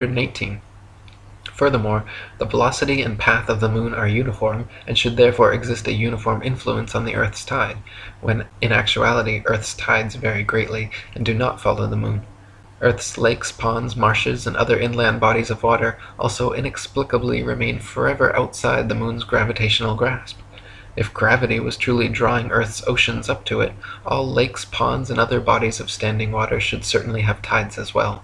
118. Furthermore, the velocity and path of the moon are uniform, and should therefore exist a uniform influence on the earth's tide, when in actuality earth's tides vary greatly, and do not follow the moon. Earth's lakes, ponds, marshes, and other inland bodies of water also inexplicably remain forever outside the moon's gravitational grasp. If gravity was truly drawing earth's oceans up to it, all lakes, ponds, and other bodies of standing water should certainly have tides as well.